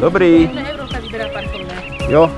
Dobrý. Jo,